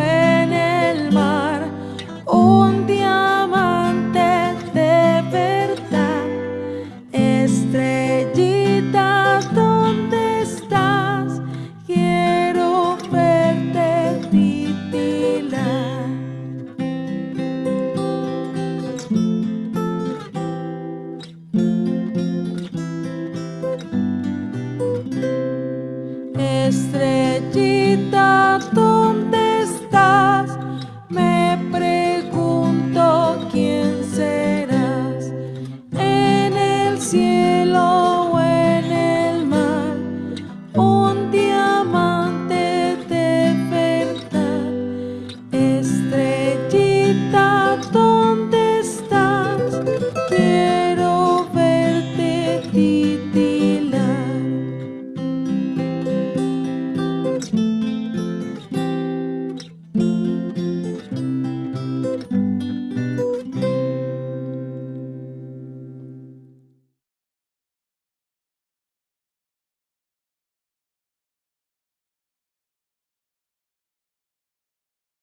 en el mar, un diamante de verdad. Estrellita, ¿dónde estás? Quiero verte titilar. Estrellita, cielo.